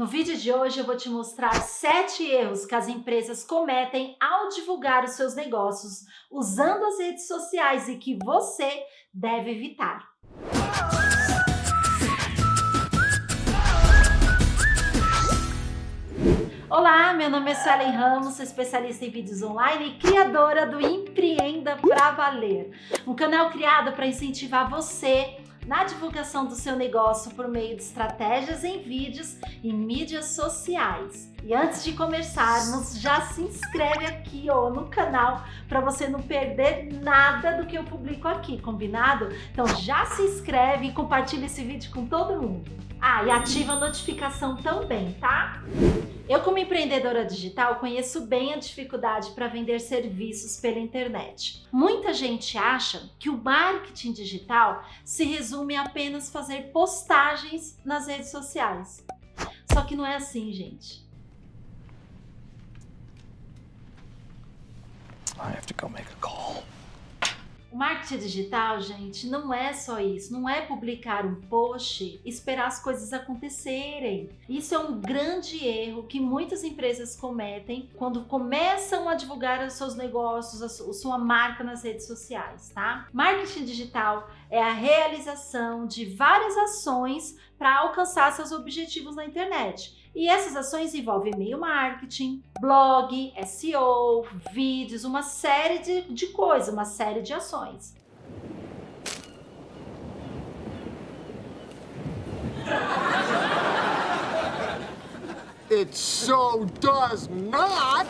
No vídeo de hoje eu vou te mostrar 7 erros que as empresas cometem ao divulgar os seus negócios usando as redes sociais e que você deve evitar. Olá, meu nome é Suelen Ramos, sou especialista em vídeos online e criadora do Empreenda Pra Valer, um canal criado para incentivar você na divulgação do seu negócio por meio de estratégias em vídeos e mídias sociais. E antes de começarmos, já se inscreve aqui ó, no canal para você não perder nada do que eu publico aqui, combinado? Então já se inscreve e compartilha esse vídeo com todo mundo. Ah, e ativa a notificação também, tá? Eu, como empreendedora digital, conheço bem a dificuldade para vender serviços pela internet. Muita gente acha que o marketing digital se resume a apenas fazer postagens nas redes sociais. Só que não é assim, gente. I have to go make a call. O marketing digital, gente, não é só isso. Não é publicar um post e esperar as coisas acontecerem. Isso é um grande erro que muitas empresas cometem quando começam a divulgar os seus negócios, a sua marca nas redes sociais, tá? Marketing digital é a realização de várias ações para alcançar seus objetivos na internet. E essas ações envolvem e-mail marketing, blog, SEO, vídeos, uma série de, de coisas, uma série de ações. It so does not!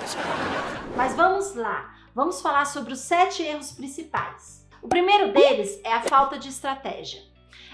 Mas vamos lá, vamos falar sobre os sete erros principais. O primeiro deles é a falta de estratégia.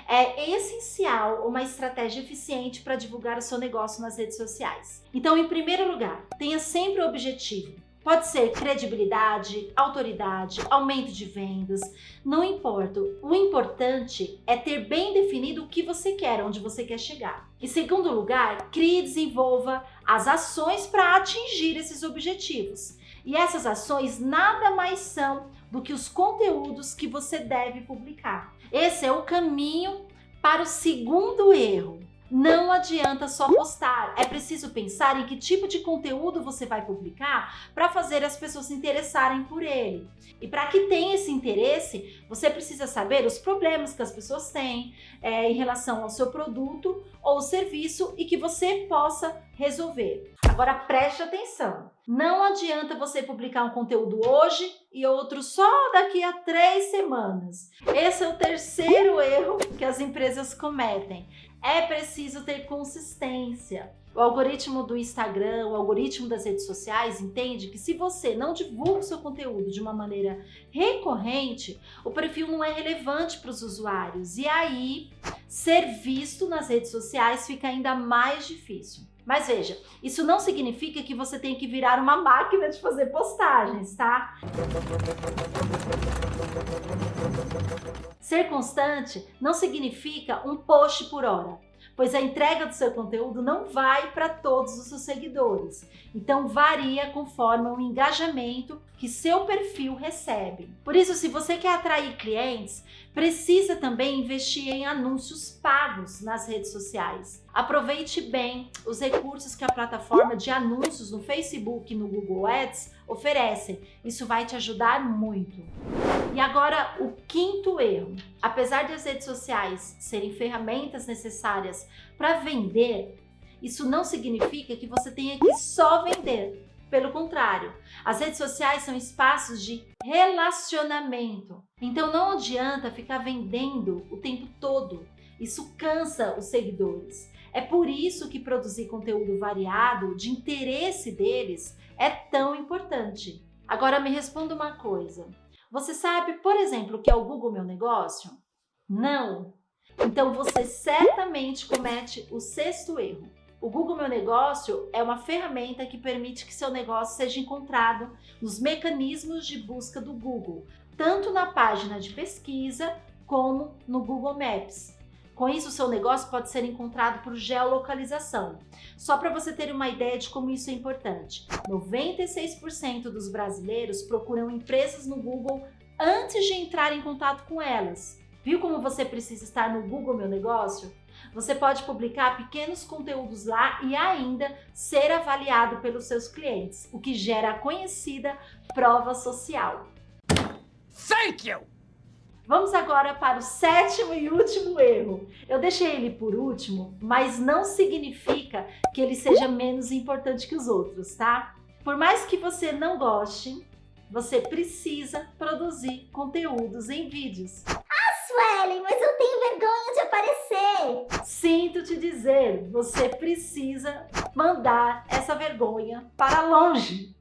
É essencial uma estratégia eficiente para divulgar o seu negócio nas redes sociais. Então, em primeiro lugar, tenha sempre o objetivo Pode ser credibilidade, autoridade, aumento de vendas, não importa. O importante é ter bem definido o que você quer, onde você quer chegar. Em segundo lugar, crie e desenvolva as ações para atingir esses objetivos. E essas ações nada mais são do que os conteúdos que você deve publicar. Esse é o caminho para o segundo erro. Não adianta só postar, é preciso pensar em que tipo de conteúdo você vai publicar para fazer as pessoas se interessarem por ele. E para que tenha esse interesse, você precisa saber os problemas que as pessoas têm é, em relação ao seu produto ou serviço e que você possa resolver. Agora preste atenção, não adianta você publicar um conteúdo hoje e outro só daqui a três semanas. Esse é o terceiro erro que as empresas cometem é preciso ter consistência. O algoritmo do Instagram, o algoritmo das redes sociais entende que se você não divulga o seu conteúdo de uma maneira recorrente, o perfil não é relevante para os usuários e aí ser visto nas redes sociais fica ainda mais difícil. Mas veja, isso não significa que você tem que virar uma máquina de fazer postagens, tá? Ser constante não significa um post por hora pois a entrega do seu conteúdo não vai para todos os seus seguidores. Então varia conforme o engajamento que seu perfil recebe. Por isso, se você quer atrair clientes, precisa também investir em anúncios pagos nas redes sociais. Aproveite bem os recursos que a plataforma de anúncios no Facebook e no Google Ads oferecem. Isso vai te ajudar muito. E agora o quinto erro. Apesar de as redes sociais serem ferramentas necessárias para vender, isso não significa que você tenha que só vender. Pelo contrário, as redes sociais são espaços de relacionamento. Então não adianta ficar vendendo o tempo todo. Isso cansa os seguidores. É por isso que produzir conteúdo variado, de interesse deles, é tão importante. Agora me responda uma coisa. Você sabe, por exemplo, o que é o Google Meu Negócio? Não! Então você certamente comete o sexto erro. O Google Meu Negócio é uma ferramenta que permite que seu negócio seja encontrado nos mecanismos de busca do Google, tanto na página de pesquisa como no Google Maps. Com isso, seu negócio pode ser encontrado por geolocalização. Só para você ter uma ideia de como isso é importante, 96% dos brasileiros procuram empresas no Google antes de entrar em contato com elas. Viu como você precisa estar no Google Meu Negócio? Você pode publicar pequenos conteúdos lá e ainda ser avaliado pelos seus clientes, o que gera a conhecida prova social. Thank you! Vamos agora para o sétimo e último erro. Eu deixei ele por último, mas não significa que ele seja menos importante que os outros, tá? Por mais que você não goste, você precisa produzir conteúdos em vídeos. Ah, Suelen, mas eu vergonha de aparecer. Sinto te dizer, você precisa mandar essa vergonha para longe.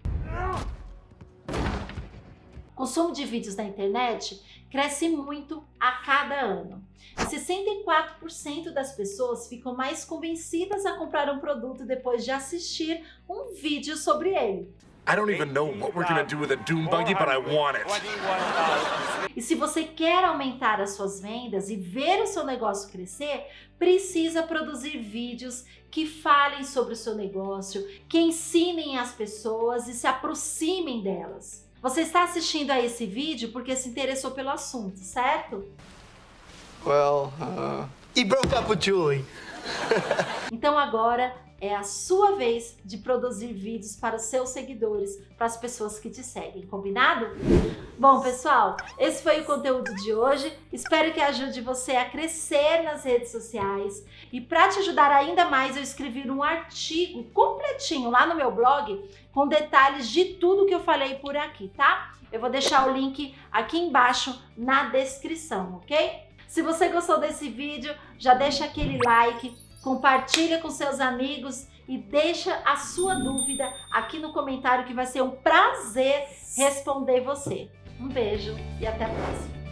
O consumo de vídeos na internet cresce muito a cada ano. 64% das pessoas ficam mais convencidas a comprar um produto depois de assistir um vídeo sobre ele. I don't even know what we're gonna do with a Doom Buggy, but I want it. E se você quer aumentar as suas vendas e ver o seu negócio crescer, precisa produzir vídeos que falem sobre o seu negócio, que ensinem as pessoas e se aproximem delas. Você está assistindo a esse vídeo porque se interessou pelo assunto, certo? Well, uh, he broke up with Julie. Então agora é a sua vez de produzir vídeos para os seus seguidores, para as pessoas que te seguem, combinado? Bom, pessoal, esse foi o conteúdo de hoje. Espero que ajude você a crescer nas redes sociais. E para te ajudar ainda mais, eu escrevi um artigo completinho lá no meu blog com detalhes de tudo que eu falei por aqui, tá? Eu vou deixar o link aqui embaixo na descrição, ok? Se você gostou desse vídeo, já deixa aquele like, compartilha com seus amigos e deixa a sua dúvida aqui no comentário que vai ser um prazer responder você. Um beijo e até a próxima.